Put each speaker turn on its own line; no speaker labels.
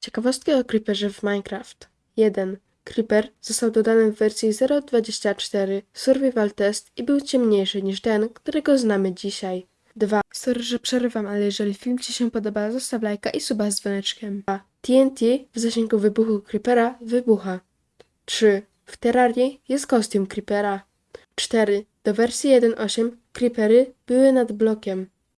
Ciekawostki o Creeperze w Minecraft. 1. Creeper został dodany w wersji 0.24 Survival Test i był ciemniejszy niż ten, którego znamy dzisiaj. 2. Sorry, że przerywam, ale jeżeli film Ci się podoba, zostaw lajka i suba z dzwoneczkiem. 2. TNT w zasięgu wybuchu Creepera wybucha. 3. W Terrarii jest kostium Creepera. 4. Do wersji 1.8 Creepery były nad blokiem.